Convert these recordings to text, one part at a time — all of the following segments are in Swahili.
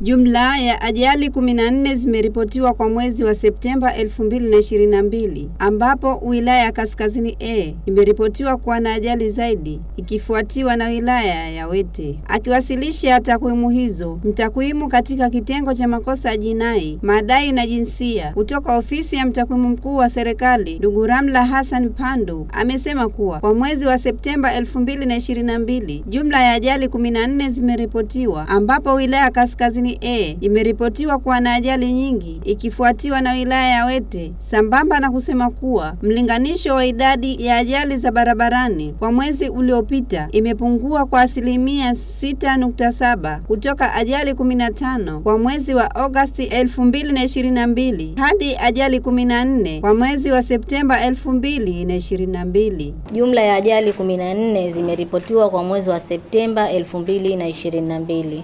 Jumla ya ajali 14 zimeripotiwa kwa mwezi wa Septemba 2022 ambapo wilaya ya Kaskazini A imeripotiwa kuwa na ajali zaidi ikifuatiwa na wilaya ya Wete. Akiwasilisha takwimu hizo, mtakwimu katika kitengo cha makosa ya jinai, madai na jinsia kutoka ofisi ya mtakwimu mkuu wa serikali, ndugu Ramla Hassan Pandu amesema kuwa kwa mwezi wa Septemba 2022 jumla ya ajali 14 zimeripotiwa ambapo wilaya ya Kaskazini A imeripotiwa kuwa na ajali nyingi ikifuatiwa na wilaya ya Wete, sambamba na kusema kuwa mlinganisho wa idadi ya ajali za barabarani kwa mwezi uliopita imepungua kwa asilimia 6.7 kutoka ajali 15 kwa mwezi wa Agosti 2022 hadi ajali 14 kwa mwezi wa Septemba 2022. Jumla ya ajali 14 zimeripotiwa kwa mwezi wa Septemba 2022.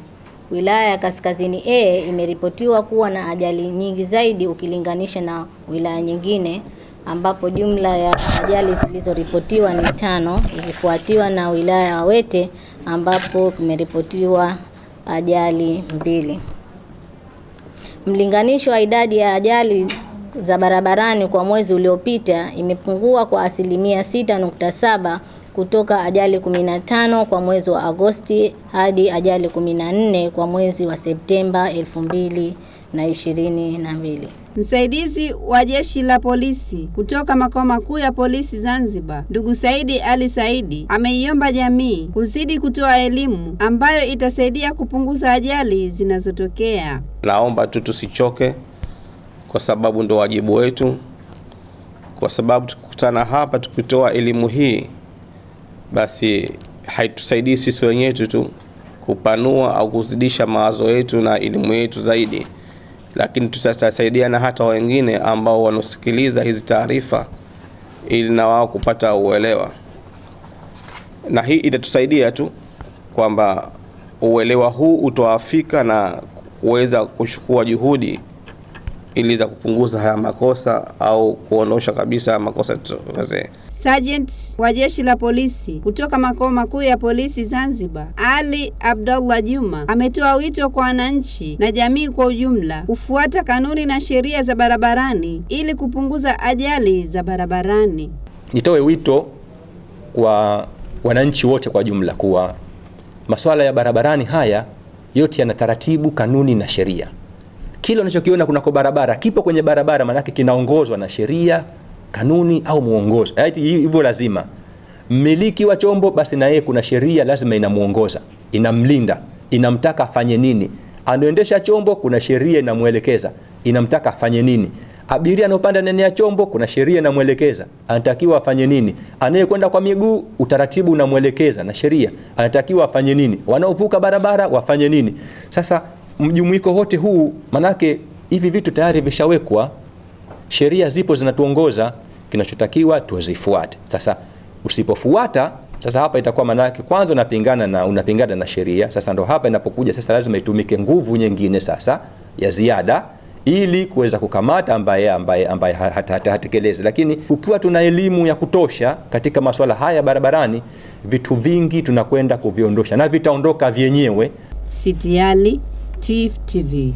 Wilaya ya Kaskazini A imeripotiwa kuwa na ajali nyingi zaidi ukilinganisha na wilaya nyingine ambapo jumla ya ajali zilizoripotiwa ni tano ikifuatiwa na wilaya ya Wete ambapo kumeripotiwa ajali mbili. Mlinganisho wa idadi ya ajali za barabarani kwa mwezi uliopita imepungua kwa asilimia 6.7 kutoka ajali 15 kwa mwezi wa Agosti hadi ajali 14 kwa mwezi wa Septemba 2022. Msaidizi wa jeshi la polisi kutoka makao makuu ya polisi Zanzibar, ndugu Saidi Ali Saidi ameiomba jamii kuzidi kutoa elimu ambayo itasaidia kupunguza ajali zinazotokea. Naomba tu tusichoke, kwa sababu ndo wajibu wetu, kwa sababu tukikutana hapa tukitoa elimu hii, basi haitusaidii sisi wenyewe tu kupanua au kuzidisha mawazo yetu na elimu yetu zaidi. Lakini tutasaidia na hata wengine ambao wanasikiliza hizi taarifa ili na wao kupata uelewa, na hii itatusaidia tu kwamba uelewa huu utawafika na kuweza kuchukua juhudi ili za kupunguza haya makosa au kuondosha kabisa haya makosa tutokezee. Sergeant wa jeshi la polisi kutoka makao makuu ya polisi Zanzibar, Ali Abdullah Juma ametoa wito kwa wananchi na jamii kwa ujumla kufuata kanuni na sheria za barabarani ili kupunguza ajali za barabarani. Nitoe wito kwa wananchi wote kwa jumla kuwa masuala ya barabarani haya yote yana taratibu, kanuni na sheria. Kile unachokiona kunako barabara kipo kwenye barabara, maanake kinaongozwa na sheria kanuni au mwongozo. Hivyo lazima mmiliki wa chombo basi na yeye kuna sheria lazima inamuongoza, inamlinda, inamtaka afanye nini. Anaendesha chombo, kuna sheria inamwelekeza, inamtaka afanye nini. Abiria anopanda ndani ya chombo, kuna sheria inamwelekeza, anatakiwa afanye nini. Anayekwenda kwa miguu, utaratibu unamwelekeza na sheria, anatakiwa afanye nini. Wanaovuka barabara wafanye nini. Sasa mjumuiko wote huu, manake hivi vitu tayari vishawekwa sheria zipo zinatuongoza, kinachotakiwa tuzifuate. Sasa usipofuata, sasa hapa itakuwa manake kwanza unapingana na unapingana na sheria. Sasa ndo hapa inapokuja sasa, lazima itumike nguvu nyingine sasa ya ziada ili kuweza kukamata ambaye ambaye ambaye hatekelezi. Lakini ukiwa tuna elimu ya kutosha katika masuala haya barabarani, vitu vingi tunakwenda kuviondosha na vitaondoka vyenyewe. Sitiali, Steve TV.